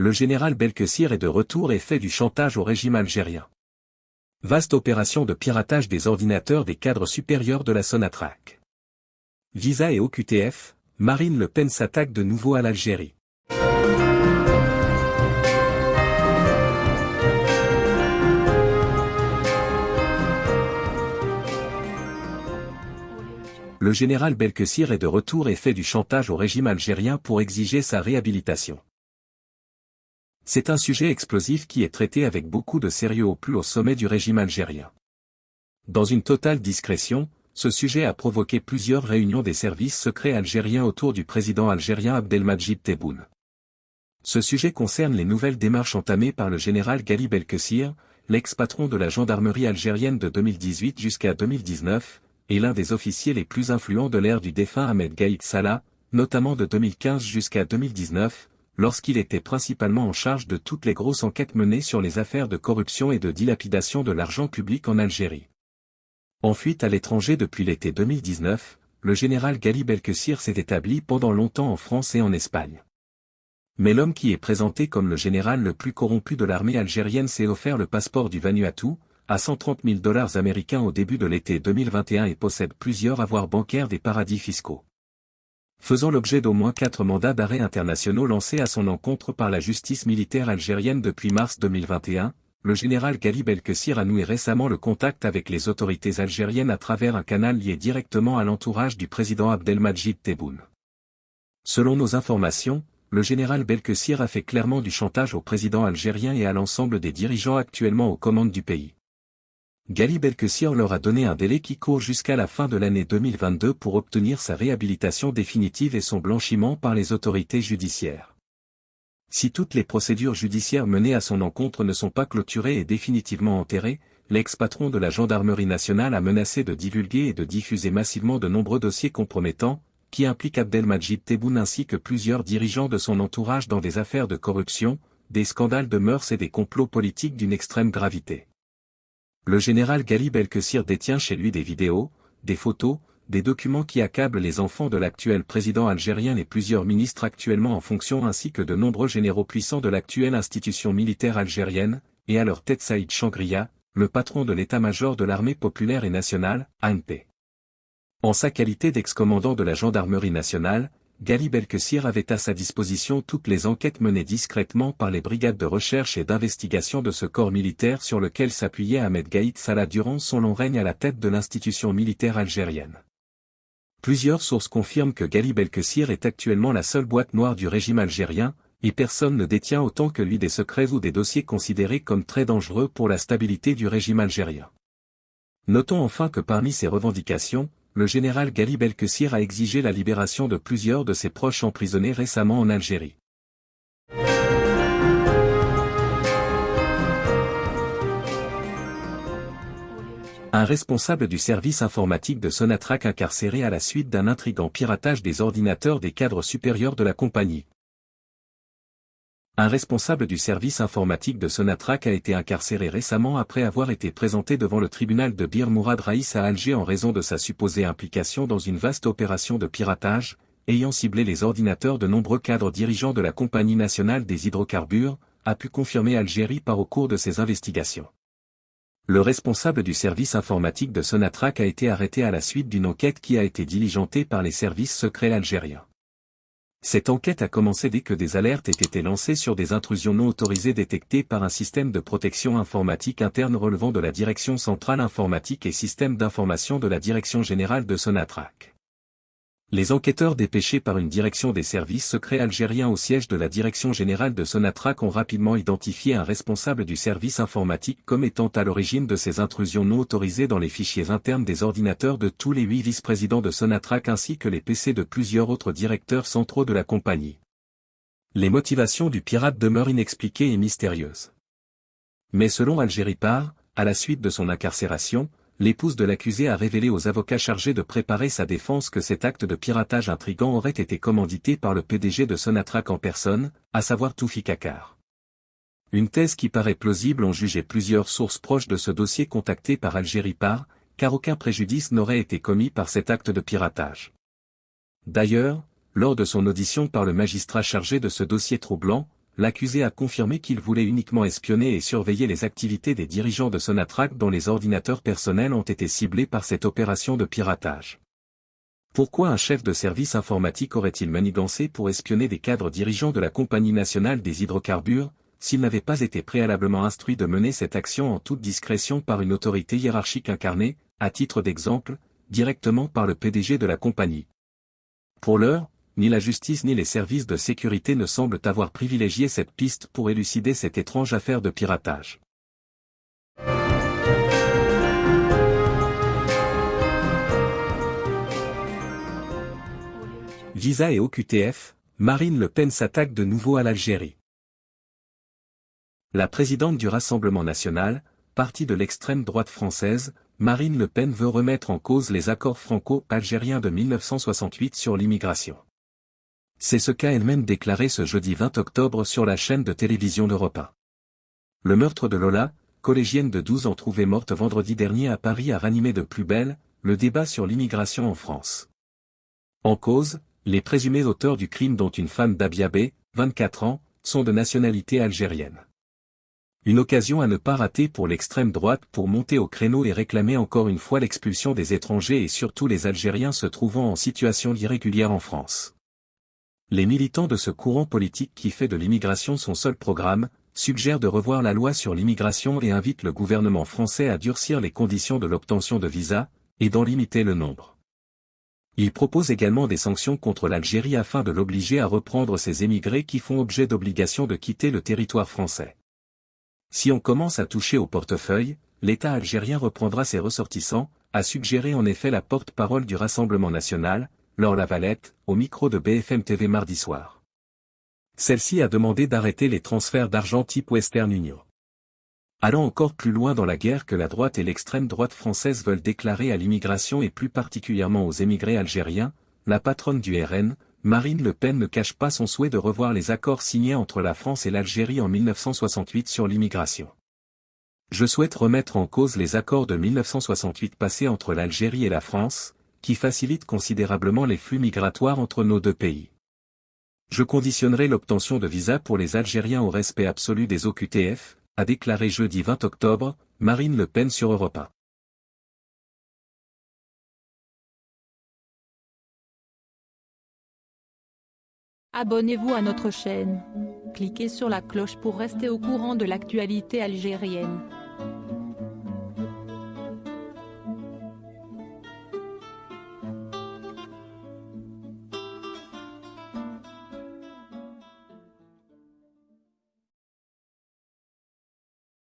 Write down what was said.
Le général Belkessir est de retour et fait du chantage au régime algérien. Vaste opération de piratage des ordinateurs des cadres supérieurs de la Sonatrach. Visa et OQTF, Marine Le Pen s'attaque de nouveau à l'Algérie. Le général Belkessir est de retour et fait du chantage au régime algérien pour exiger sa réhabilitation. C'est un sujet explosif qui est traité avec beaucoup de sérieux au plus haut sommet du régime algérien. Dans une totale discrétion, ce sujet a provoqué plusieurs réunions des services secrets algériens autour du président algérien Abdelmajid Tebboune. Ce sujet concerne les nouvelles démarches entamées par le général Gali Belkessir, l'ex-patron de la gendarmerie algérienne de 2018 jusqu'à 2019, et l'un des officiers les plus influents de l'ère du défunt Ahmed Gaïd Salah, notamment de 2015 jusqu'à 2019, lorsqu'il était principalement en charge de toutes les grosses enquêtes menées sur les affaires de corruption et de dilapidation de l'argent public en Algérie. En fuite à l'étranger depuis l'été 2019, le général Gali Belkessir s'est établi pendant longtemps en France et en Espagne. Mais l'homme qui est présenté comme le général le plus corrompu de l'armée algérienne s'est offert le passeport du Vanuatu, à 130 000 dollars américains au début de l'été 2021 et possède plusieurs avoirs bancaires des paradis fiscaux. Faisant l'objet d'au moins quatre mandats d'arrêt internationaux lancés à son encontre par la justice militaire algérienne depuis mars 2021, le général Gali Belkessir a noué récemment le contact avec les autorités algériennes à travers un canal lié directement à l'entourage du président Abdelmajid Tebboune. Selon nos informations, le général Belkessir a fait clairement du chantage au président algérien et à l'ensemble des dirigeants actuellement aux commandes du pays. Gali Belkessir leur a donné un délai qui court jusqu'à la fin de l'année 2022 pour obtenir sa réhabilitation définitive et son blanchiment par les autorités judiciaires. Si toutes les procédures judiciaires menées à son encontre ne sont pas clôturées et définitivement enterrées, l'ex-patron de la gendarmerie nationale a menacé de divulguer et de diffuser massivement de nombreux dossiers compromettants, qui impliquent Abdelmajid Tebboune ainsi que plusieurs dirigeants de son entourage dans des affaires de corruption, des scandales de mœurs et des complots politiques d'une extrême gravité. Le général Gali Belkessir détient chez lui des vidéos, des photos, des documents qui accablent les enfants de l'actuel président algérien et plusieurs ministres actuellement en fonction ainsi que de nombreux généraux puissants de l'actuelle institution militaire algérienne, et à leur tête Saïd Changria, le patron de l'état-major de l'armée populaire et nationale, ANP. En sa qualité d'ex-commandant de la gendarmerie nationale, Gali Belkessir avait à sa disposition toutes les enquêtes menées discrètement par les brigades de recherche et d'investigation de ce corps militaire sur lequel s'appuyait Ahmed Gaïd Salah durant son long règne à la tête de l'institution militaire algérienne. Plusieurs sources confirment que Gali Belkessir est actuellement la seule boîte noire du régime algérien, et personne ne détient autant que lui des secrets ou des dossiers considérés comme très dangereux pour la stabilité du régime algérien. Notons enfin que parmi ces revendications, le général Gali Belkessir a exigé la libération de plusieurs de ses proches emprisonnés récemment en Algérie. Un responsable du service informatique de Sonatrach incarcéré à la suite d'un intrigant piratage des ordinateurs des cadres supérieurs de la compagnie. Un responsable du service informatique de Sonatrach a été incarcéré récemment après avoir été présenté devant le tribunal de Bir Mourad Raïs à Alger en raison de sa supposée implication dans une vaste opération de piratage, ayant ciblé les ordinateurs de nombreux cadres dirigeants de la Compagnie nationale des hydrocarbures, a pu confirmer Algérie par au cours de ses investigations. Le responsable du service informatique de Sonatrach a été arrêté à la suite d'une enquête qui a été diligentée par les services secrets algériens. Cette enquête a commencé dès que des alertes aient été lancées sur des intrusions non autorisées détectées par un système de protection informatique interne relevant de la Direction centrale informatique et système d'information de la Direction générale de Sonatrach. Les enquêteurs dépêchés par une direction des services secrets algériens au siège de la Direction générale de Sonatrach ont rapidement identifié un responsable du service informatique comme étant à l'origine de ces intrusions non autorisées dans les fichiers internes des ordinateurs de tous les huit vice-présidents de Sonatrach ainsi que les PC de plusieurs autres directeurs centraux de la compagnie. Les motivations du pirate demeurent inexpliquées et mystérieuses. Mais selon Algérie Par, à la suite de son incarcération, l'épouse de l'accusé a révélé aux avocats chargés de préparer sa défense que cet acte de piratage intrigant aurait été commandité par le PDG de Sonatrach en personne, à savoir Toufi Kakar. Une thèse qui paraît plausible ont jugé plusieurs sources proches de ce dossier contactées par Algérie par, car aucun préjudice n'aurait été commis par cet acte de piratage. D'ailleurs, lors de son audition par le magistrat chargé de ce dossier troublant, l'accusé a confirmé qu'il voulait uniquement espionner et surveiller les activités des dirigeants de Sonatrach dont les ordinateurs personnels ont été ciblés par cette opération de piratage. Pourquoi un chef de service informatique aurait-il manigancé pour espionner des cadres dirigeants de la Compagnie nationale des hydrocarbures, s'il n'avait pas été préalablement instruit de mener cette action en toute discrétion par une autorité hiérarchique incarnée, à titre d'exemple, directement par le PDG de la compagnie? Pour l'heure, ni la justice ni les services de sécurité ne semblent avoir privilégié cette piste pour élucider cette étrange affaire de piratage. Visa et OQTF, Marine Le Pen s'attaque de nouveau à l'Algérie. La présidente du Rassemblement national, parti de l'extrême droite française, Marine Le Pen veut remettre en cause les accords franco-algériens de 1968 sur l'immigration. C'est ce qu'a elle-même déclaré ce jeudi 20 octobre sur la chaîne de télévision d'Europe 1. Le meurtre de Lola, collégienne de 12 ans trouvée morte vendredi dernier à Paris a ranimé de plus belle, le débat sur l'immigration en France. En cause, les présumés auteurs du crime dont une femme d'Abiabé, 24 ans, sont de nationalité algérienne. Une occasion à ne pas rater pour l'extrême droite pour monter au créneau et réclamer encore une fois l'expulsion des étrangers et surtout les Algériens se trouvant en situation irrégulière en France. Les militants de ce courant politique qui fait de l'immigration son seul programme, suggèrent de revoir la loi sur l'immigration et invitent le gouvernement français à durcir les conditions de l'obtention de visas, et d'en limiter le nombre. Il propose également des sanctions contre l'Algérie afin de l'obliger à reprendre ces émigrés qui font objet d'obligation de quitter le territoire français. Si on commence à toucher au portefeuille, l'État algérien reprendra ses ressortissants, a suggéré en effet la porte-parole du Rassemblement national, Laure Lavalette, au micro de BFM TV mardi soir. Celle-ci a demandé d'arrêter les transferts d'argent type Western Union. Allant encore plus loin dans la guerre que la droite et l'extrême droite française veulent déclarer à l'immigration et plus particulièrement aux émigrés algériens, la patronne du RN, Marine Le Pen ne cache pas son souhait de revoir les accords signés entre la France et l'Algérie en 1968 sur l'immigration. Je souhaite remettre en cause les accords de 1968 passés entre l'Algérie et la France, qui facilitent considérablement les flux migratoires entre nos deux pays. Je conditionnerai l'obtention de visas pour les Algériens au respect absolu des OQTF, a déclaré jeudi 20 octobre, Marine Le Pen sur Europa. Abonnez-vous à notre chaîne. Cliquez sur la cloche pour rester au courant de l'actualité algérienne.